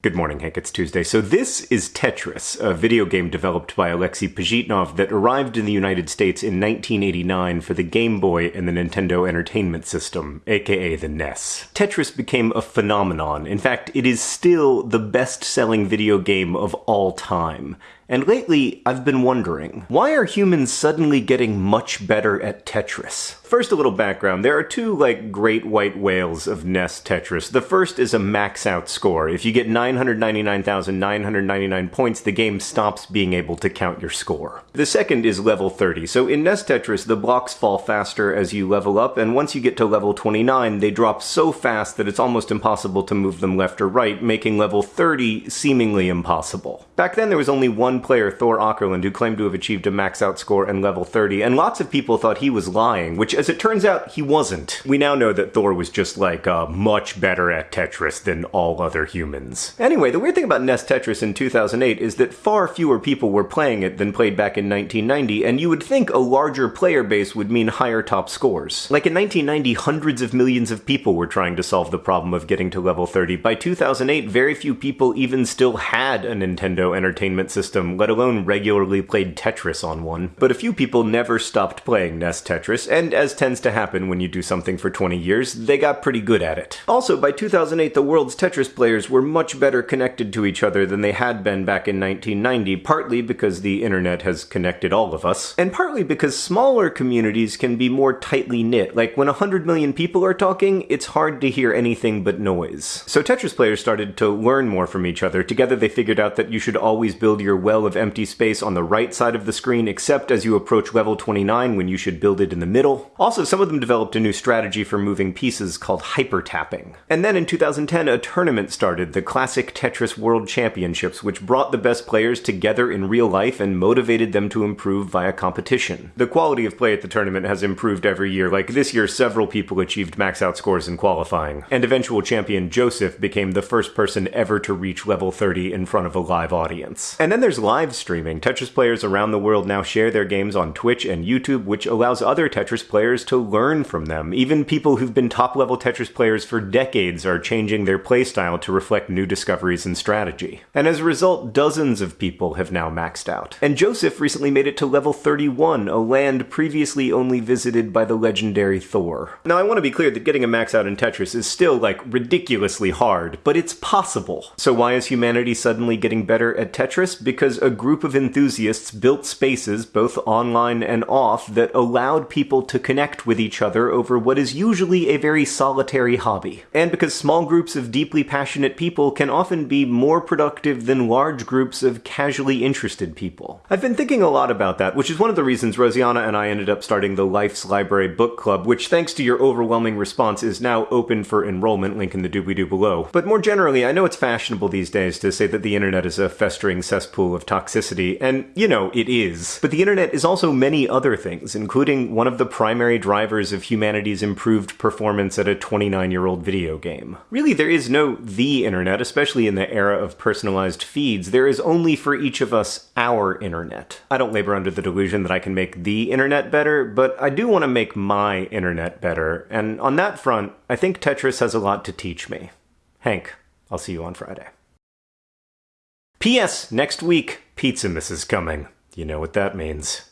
Good morning, Hank. It's Tuesday. So this is Tetris, a video game developed by Alexei Pajitnov that arrived in the United States in 1989 for the Game Boy and the Nintendo Entertainment System, aka the NES. Tetris became a phenomenon. In fact, it is still the best-selling video game of all time. And lately, I've been wondering, why are humans suddenly getting much better at Tetris? First, a little background. There are two, like, great white whales of NES Tetris. The first is a max out score. If you get 999,999 points, the game stops being able to count your score. The second is level 30. So in NES Tetris, the blocks fall faster as you level up, and once you get to level 29, they drop so fast that it's almost impossible to move them left or right, making level 30 seemingly impossible. Back then, there was only one player, Thor Aackerlund, who claimed to have achieved a max out score and level 30, and lots of people thought he was lying, which as it turns out, he wasn't. We now know that Thor was just like uh, much better at Tetris than all other humans. Anyway, the weird thing about NES Tetris in 2008 is that far fewer people were playing it than played back in 1990, and you would think a larger player base would mean higher top scores. Like in 1990, hundreds of millions of people were trying to solve the problem of getting to level 30. By 2008, very few people even still had a Nintendo Entertainment System let alone regularly played Tetris on one. But a few people never stopped playing NES Tetris, and as tends to happen when you do something for 20 years, they got pretty good at it. Also, by 2008, the world's Tetris players were much better connected to each other than they had been back in 1990, partly because the internet has connected all of us, and partly because smaller communities can be more tightly knit. Like when 100 million people are talking, it's hard to hear anything but noise. So Tetris players started to learn more from each other. Together they figured out that you should always build your well of empty space on the right side of the screen, except as you approach level 29 when you should build it in the middle. Also, some of them developed a new strategy for moving pieces called hyper tapping. And then in 2010, a tournament started, the Classic Tetris World Championships, which brought the best players together in real life and motivated them to improve via competition. The quality of play at the tournament has improved every year, like this year several people achieved max out scores in qualifying, and eventual champion Joseph became the first person ever to reach level 30 in front of a live audience. And then there's live streaming. Tetris players around the world now share their games on Twitch and YouTube, which allows other Tetris players to learn from them. Even people who've been top level Tetris players for decades are changing their playstyle to reflect new discoveries and strategy. And as a result, dozens of people have now maxed out. And Joseph recently made it to level 31, a land previously only visited by the legendary Thor. Now, I want to be clear that getting a max out in Tetris is still, like, ridiculously hard, but it's possible. So why is humanity suddenly getting better at Tetris? Because a group of enthusiasts built spaces, both online and off, that allowed people to connect with each other over what is usually a very solitary hobby. And because small groups of deeply passionate people can often be more productive than large groups of casually interested people. I've been thinking a lot about that, which is one of the reasons Rosianna and I ended up starting the Life's Library Book Club, which thanks to your overwhelming response is now open for enrollment, link in the doobly-doo below. But more generally, I know it's fashionable these days to say that the internet is a festering cesspool of toxicity, and, you know, it is. But the internet is also many other things, including one of the primary drivers of humanity's improved performance at a 29-year-old video game. Really, there is no the internet, especially in the era of personalized feeds. There is only for each of us our internet. I don't labor under the delusion that I can make the internet better, but I do want to make my internet better, and on that front, I think Tetris has a lot to teach me. Hank, I'll see you on Friday. P.S. Next week, Pizzamas is coming. You know what that means.